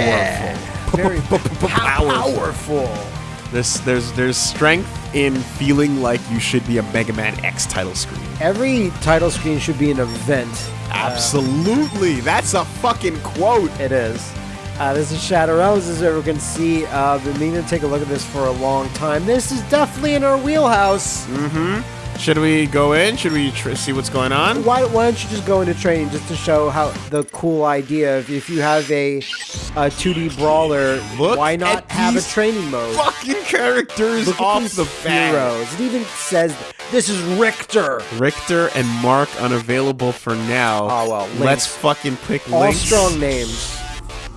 powerful. Very Powerful. powerful. There's there's there's strength in feeling like you should be a Mega Man X title screen. Every title screen should be an event. Absolutely, that's a fucking quote. It is. Uh, this is Shattered Realms, as everyone can see. Uh, been meaning to take a look at this for a long time. This is definitely in our wheelhouse. Should we go in? Should we tr- see what's going on? Why, why don't you just go into training just to show how the cool idea of if you have a, a 2D brawler, Look why not have a training mode? Fucking characters Look off the bat. heroes. It even says this is Richter. Richter and Mark unavailable for now. Oh, well, Let's fucking pick All strong names.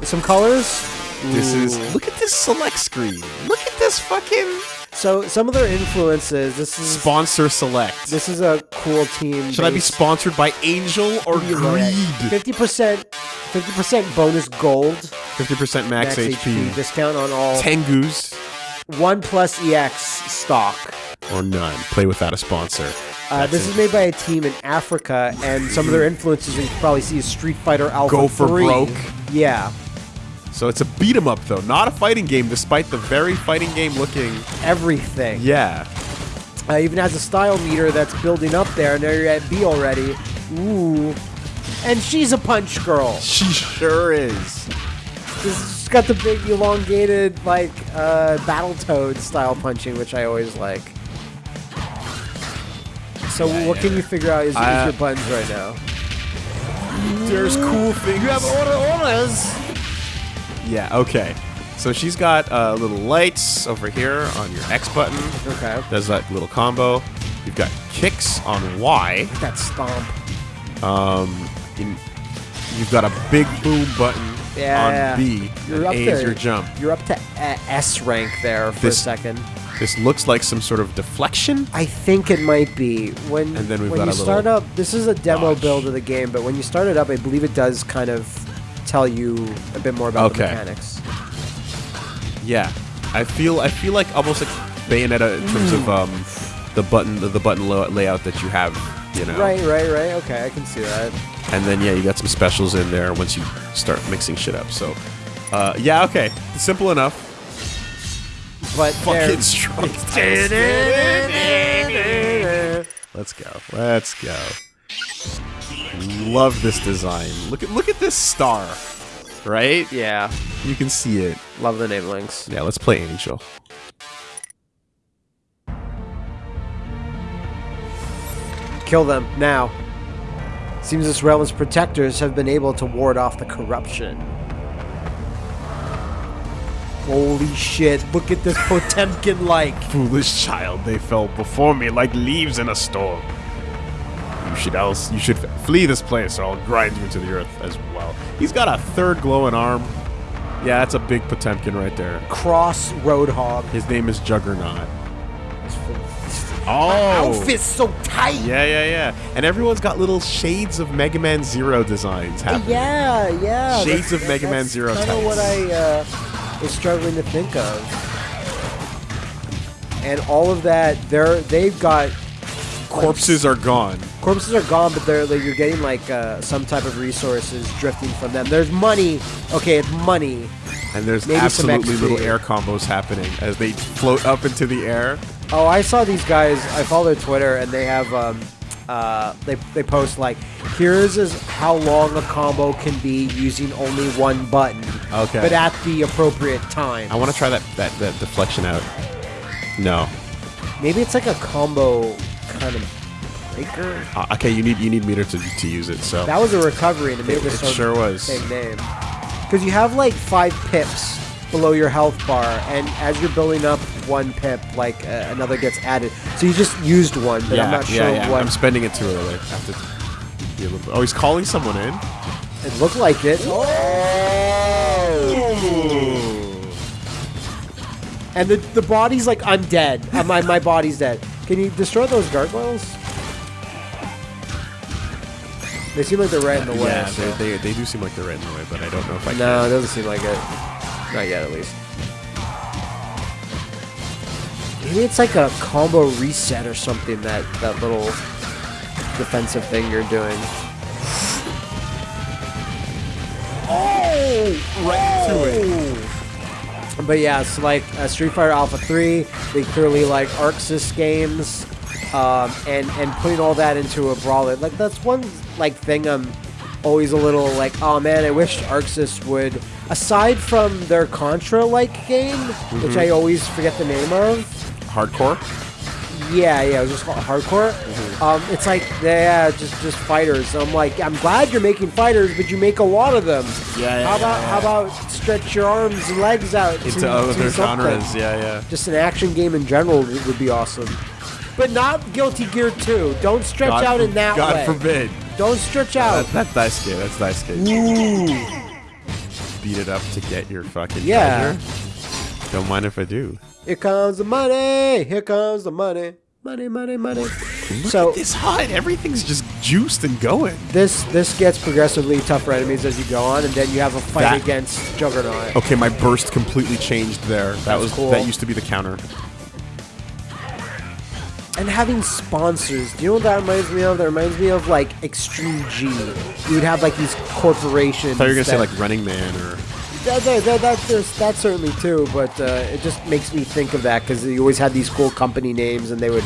Some colors. This Ooh. is look at this select screen. Look at this fucking so some of their influences. This is sponsor select. this is a cool team. Should I be sponsored by Angel or Greed? Fifty percent, fifty percent bonus gold. 50% max, Max HP. HP discount on all Tengus One Plus EX stock. or none. Play without a sponsor. Uh, this is made by a team in Africa, and some of their influences you can probably see is Street Fighter Alpha Go for 3. broke. Yeah, So it's a beat 'em up though, not a fighting game, despite the very fighting game looking. everything. Yeah. Uh, even has a style meter that's building up there, and there you're at B already. Ooh. And she's a punch girl. She sure is. She's got the big elongated, like, uh, Battletoad style punching, which I always like. So Yeah, what yeah. can you figure out is, Uh, your buttons right now? There's cool things. You have order orders! Yeah, okay. So she's got uh, little lights over here on your X button. Okay. Does that little combo. You've got kicks on Y. That stomp. In, you've got a big boom button Yeah. on B. You're up A there. is your jump. You're up to S rank there for This- a second. This looks like some sort of deflection. I think it might be when And then we've when got you a start up. This is a demo build of the game, but when you start it up, I believe it does kind of tell you a bit more about the Okay. mechanics. Yeah, I feel I feel like almost like Bayonetta in terms of um, the button the, the button layout that you have. You know. Right, right, right. Okay, I can see that. And then yeah, you got some specials in there once you start mixing shit up. So, uh, yeah, okay, simple enough. But Fucking strong. Let's go. Let's go. Love this design. Look at look at this star. Right? yeah, You can see it. love the name links. Yeah, let's play Angel. Kill them now. Seems this realm's protectors have been able to ward off the corruption. Holy shit! Look at this Potemkin like. Foolish child, they fell before me like leaves in a storm. You should else you should flee this place, or I'll grind you into the earth as well. He's got a third glowing arm. Yeah, that's a big Potemkin right there. Cross Roadhog. His name is Juggernaut. Oh. Oh, Outfit's so tight. Yeah, yeah, yeah. And everyone's got little shades of Mega Man Zero designs happening. Yeah, yeah. Shades of Mega Man Zero Kind of what I uh, was struggling to think of. And all of that, they're they've got Corpses are gone. corpses are gone, but they're like, you're getting like uh, some type of resources drifting from them. There's money. Okay, it's money. And there's Maybe absolutely little air combos happening as they float up into the air. Oh, I saw these guys. I follow their Twitter, and they have um, uh, they they post like, here's is how long a combo can be using only one button. Okay. But at the appropriate time. I want to try that, that, that deflection out. No. Maybe it's like a combo kind of breaker. Uh, okay, you need you need meter to, to use it. So That was a recovery, and it made It- this it sure was. same name. Because you have like five pips below your health bar, and as you're building up one pip, like uh, another gets added. So you just used one, but yeah, I'm not yeah, sure yeah. what. I'm spending it too early. I have to be a little Oh, he's calling someone in. it looked like it. And the the body's like, I'm dead. Uh, my my body's dead. Can you destroy those gargoyles? They seem like they're right in the way. yeah, so- they, they, they do seem like they're right in the way, but I don't know if I No, it doesn't seem like it. Not yet, at least. Maybe it's like a combo reset or something. That that little defensive thing you're doing. Oh! right into it. But yeah, it's like uh, Street Fighter Alpha 3, they clearly like ArcSys games, um, and and putting all that into a brawler. Like that's one like thing I'm always a little like, oh man, I wish ArcSys would. Aside from their Contra like game, which I always forget the name of. Hard Corps. Yeah, yeah, it was just Hard Corps. Um, it's like yeah, just just fighters. I'm like, I'm glad you're making fighters, but you make a lot of them. Yeah, yeah, How about yeah, how about stretch your arms and legs out Into to, other to genres. Yeah, yeah. Just an action game in general would would be awesome. But not Guilty Gear 2. Don't stretch God out in that God way. forbid. Don't stretch out. That, that's nice kid. That's nice kid. Ooh. Beat it up to get your fucking Yeah. treasure. Don't mind if I do. Here comes the money. Here comes the money. Money, money, money. so It's hot. Everything's just juiced and going. this this gets progressively tougher enemies as you go on, and then you have a fight That- against Juggernaut. Okay, my burst completely changed there. That That's was cool. that used to be the counter. And having sponsors, do you know what that reminds me of? That reminds me of like Extreme G. You would have like these corporations. I thought you were gonna say like Running Man or That, that, that, that, there's, that certainly too, but uh, it just makes me think of that because you always had these cool company names and they would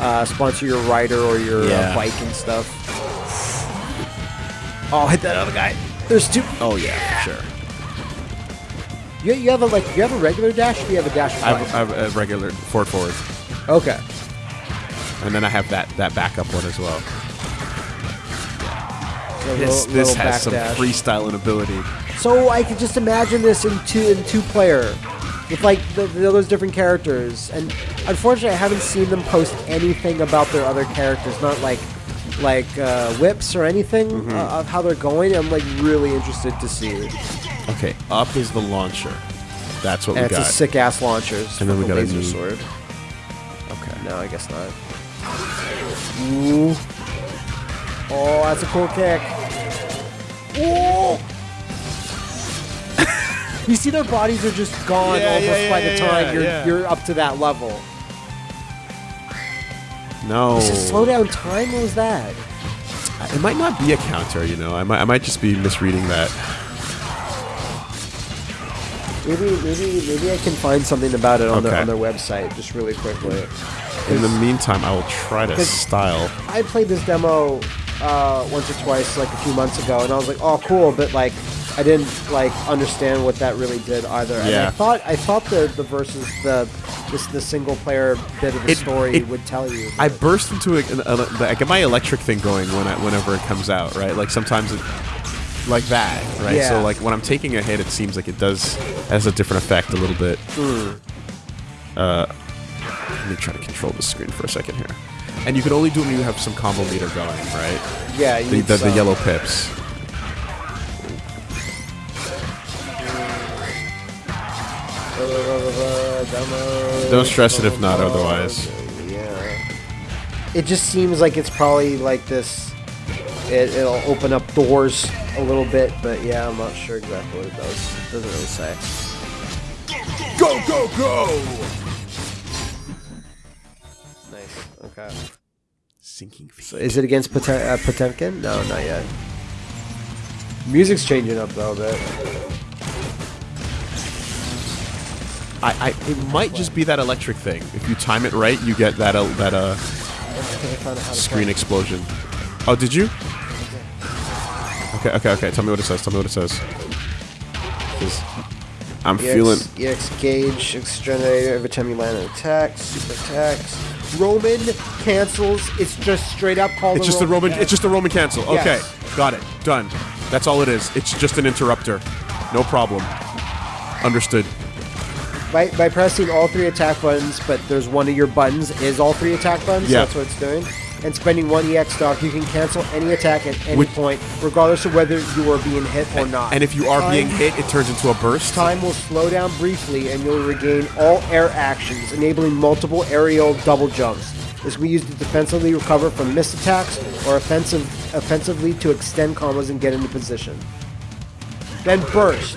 uh, sponsor your rider or your Yeah. uh, bike and stuff. Oh, hit that other guy. There's two. Oh yeah, sure. You, you have a like you have a regular dash. Or you have a dash I have, I have a regular forward forward, okay. And then I have that that backup one as well. So This little- this little has some dash. freestyle ability. So I could just imagine this in two in two player, with like the, the, those different characters. And unfortunately, I haven't seen them post anything about their other characters. Not like like uh, whips or anything Mm-hmm. uh, of how they're going. I'm like really interested to see. Okay, up is the launcher. That's what And we it's got. a sick ass launcher. And then we with got a laser new- sword. okay. No, I guess not. Ooh. Oh, that's a cool kick. Ooh. you see, their bodies are just gone Yeah, almost yeah, by yeah, the time yeah, you're yeah. you're up to that level. No. Is it slow down time? What was that? Uh, it might not be a counter, you know. I might, I might just be misreading that. Maybe, maybe, maybe I can find something about it on their on their website just really quickly. In the meantime, I will try to style. I played this demo uh, once or twice, like a few months ago, and I was like, "Oh, cool," but like, I didn't like understand what that really did either. And I thought I thought the the versus the this the single player bit of the It- story it- would tell you. I burst into a, a, a- I get my electric thing going when I, whenever it comes out, right? Like sometimes it, like that, right? Yeah. So like when I'm taking a hit, it seems like it does has a different effect a little bit. Hmm. Uh, let me try to control the screen for a second here. And you can only do it when you have some combo meter going, right? yeah, you The, the, the yellow pips. Don't stress it if not otherwise. Yeah. It just seems like it's probably like this. It, it'll open up doors a little bit, but yeah, I'm not sure exactly what it does. It doesn't really say. Go go go! Nice. Okay. Sinking feet. So is it against Potem- uh, Potemkin? No, not yet. Music's changing up though a bit. I, I, it might just be that electric thing. If you time it right, you get that uh, that uh, I think I found out how to screen explosion. Oh, did you? Okay, okay, okay. Tell me what it says. Tell me what it says. I'm EX, feeling. EX gauge, generator every time you land an attack, super attacks. Roman cancels. It's just straight up called. It's just the Roman. cancel. It's just a Roman cancel. Yes. Okay, got it. Done. That's all it is. It's just an interrupter. No problem. Understood. by, by pressing all three attack buttons, but there's one of your buttons is all three attack buttons. Yeah. That's what it's doing. And spending one EX stock, you can cancel any attack at any Which- point, regardless of whether you are being hit or not. And if you are Time- being hit, it turns into a burst. Time will slow down briefly, and you'll regain all air actions, enabling multiple aerial double jumps. This can be used to defensively recover from missed attacks or offensive, offensively to extend combos and get into position. Then burst.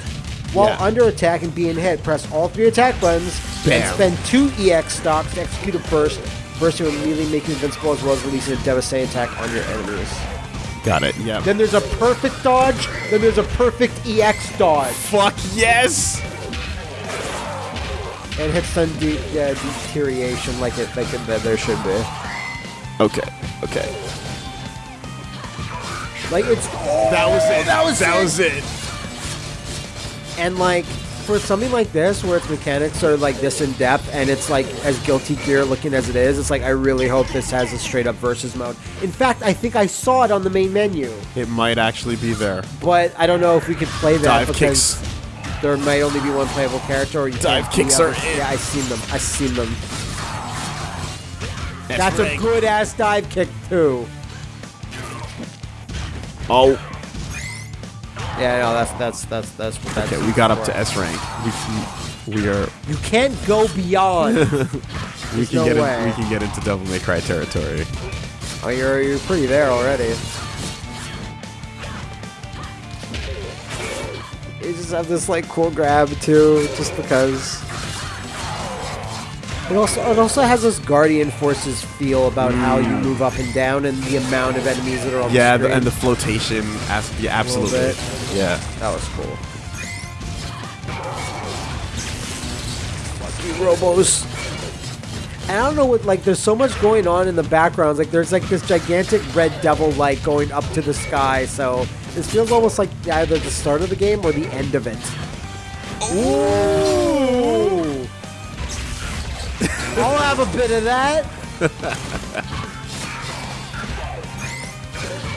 While Yeah. under attack and being hit, press all three attack buttons Bam. and spend two EX stocks to execute a burst. Burst will immediately make you invincible as well as releasing a devastating attack on your enemies. Got it. Yeah. Then there's a perfect dodge. Then there's a perfect EX dodge. Fuck yes! And hits some de- uh, deterioration like it like it, that there should be. Okay. Okay. Like it's That was it. that was that it. was it. and like for something like this where its mechanics are like this in depth and it's like as guilty gear looking as it is it's like i really hope this has a straight up versus mode in fact i think i saw it on the main menu It might actually be there. but i don't know if we could play that Dive because kicks. there might only be one playable character or you Dive kicks are in. yeah i seen them i seen them that's a good ass dive kick too Oh. Yeah no that's that's that's that's what that's Okay, we got up to S rank. We we are you can't go beyond we can no get way. in, we can get into Devil May Cry territory. oh you're you're pretty there already You just have this like cool grab too, just because. It also it also has this Guardian Forces feel about how you mm. move up and down and the amount of enemies that are on Yeah, the screen. and the flotation. As, yeah, absolutely. Yeah. that was cool. Fuck you, Robos. And I don't know what like. There's so much going on in the backgrounds. Like there's like this gigantic red devil light going up to the sky. So this feels almost like either the start of the game or the end of it. Ooh. I'll have a bit of that.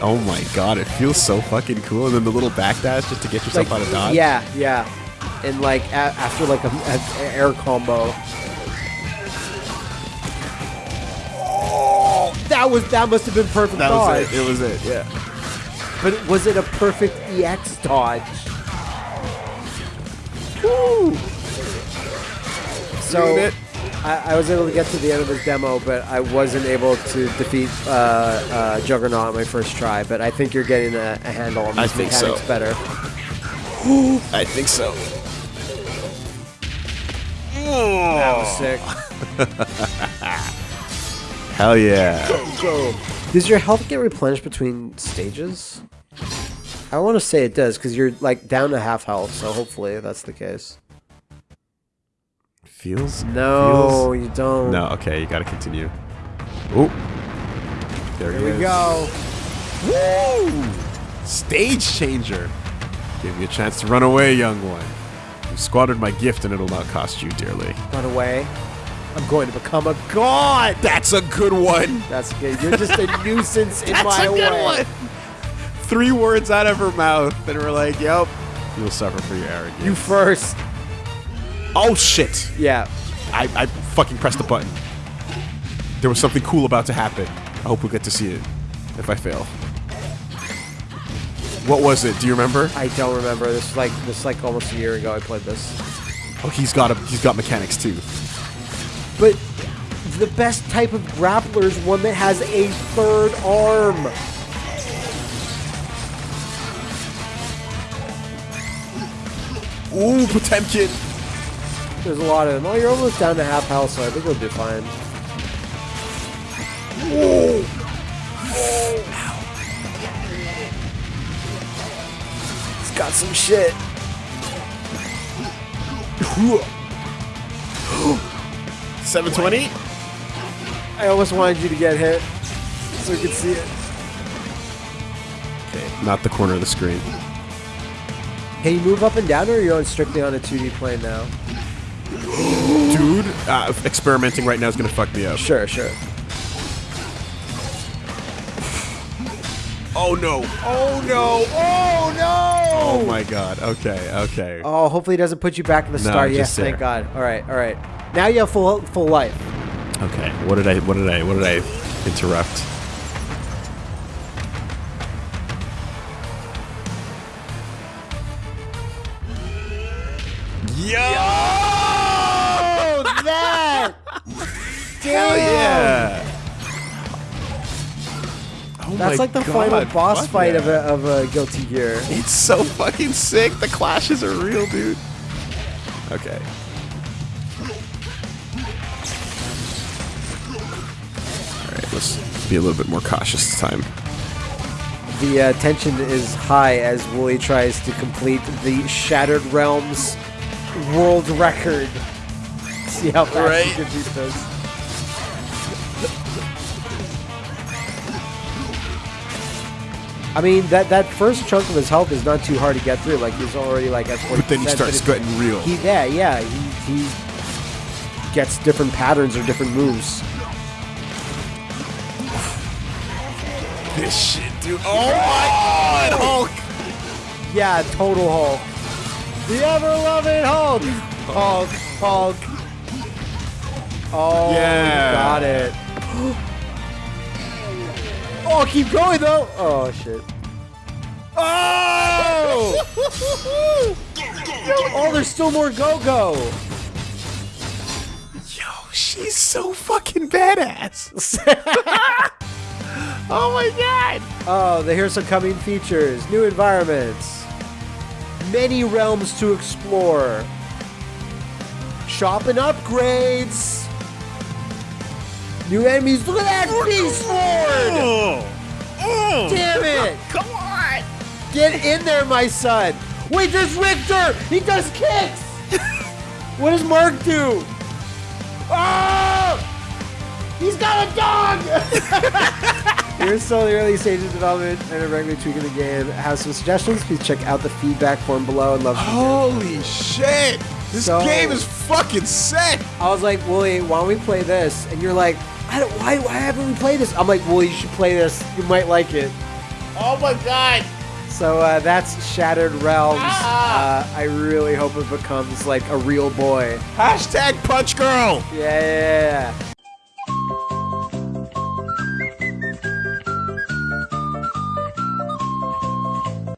Oh my god, it feels so fucking cool. And then the little backdash just to get yourself out of dodge. Yeah, yeah. And like a- after like an a- air combo. Oh, that was that must have been perfect That dodge. was it. It was it. Yeah. But was it a perfect EX dodge? Woo! So. I, I was able to get to the end of this demo, but I wasn't able to defeat uh, uh, Juggernaut on my first try. But I think you're getting a, a handle on I these think mechanics so. better. I think so. That was sick. Hell yeah. Does your health get replenished between stages? I want to say it does because you're like down to half health, so hopefully that's the case. Feels. No, you don't. No. Okay, you gotta continue. Oh. There he Here is. we go. Woo! Stage changer. Give me a chance to run away, young one. You squandered my gift, and it'll not cost you dearly. Run away. I'm going to become a god. That's a good one. That's good. You're just a nuisance in That's my a good way. one. Three words out of her mouth, and we're like, "Yep, you'll suffer for your arrogance." You first. Oh shit! Yeah. I, I fucking pressed the button. There was something cool about to happen. I hope we get to see it. If I fail, what was it? Do you remember? I don't remember. This is like this is like almost a year ago. I played this. Oh, he's got a he's got mechanics too. But the best type of grappler is one that has a third arm. Ooh, Potemkin. There's a lot of them. Oh, you're almost down to half health, so I think we'll do fine. It's got some shit. Seven twenty. I almost wanted you to get hit so we could see it. Okay, not the corner of the screen. Can you move up and down, or are you on strictly on a 2D plane now? Dude, uh, experimenting right now is gonna fuck me up. Sure, sure. Oh no! Oh no! Oh no! Oh my god. Okay, okay. Oh, hopefully it doesn't put you back in the No, start. Yes, thank. God. All right, all right. Now you have full full life. Okay. What did I? What did I? What did I interrupt? Yo! Oh, that! Hell yeah! Oh That's like the God, final boss fight of, a, of a Guilty Gear. It's so fucking sick. The clashes are real, dude. Okay. Alright, let's be a little bit more cautious this time. The uh, tension is high as Wooly tries to complete the Shattered Realms world record. See how fast Right. he can beat this. I mean, that, that first chunk of his health is not too hard to get through. Like, he's already, like, at 40%. But then he starts getting real. He, yeah, yeah. He, he gets different patterns or different moves. This shit, dude. Oh my god, Hulk! Yeah, total Hulk. The ever-loving Hulk. Hulk, Hulk. Oh, Yeah. got it. Oh, keep going though. Oh shit. Oh! oh, there's still more go-go. Yo, she's so fucking badass. oh my god! Oh, the here's some coming features, new environments, many realms to explore, shop and upgrades, new enemies. Look at that beast sword! Oh. Oh. Damn it! Come on! Get in there, my son! Wait, there's Richter! He does kicks! what does Mark do? Oh! He's got a dog! You're still in the early stages of development and are regularly tweaking the game. Have some suggestions? Please check out the feedback form below and love to hear. Holy shit! This So- game is fucking sick! I was like, Wooly, why don't we play this? And you're like, I don't, why, why haven't we played this? I'm like, well, you should play this. You might like it. Oh my god! So uh, that's Shattered Realms. Ah! Uh, I really hope it becomes like a real boy. Hashtag punch girl! Yeah, yeah, yeah, yeah.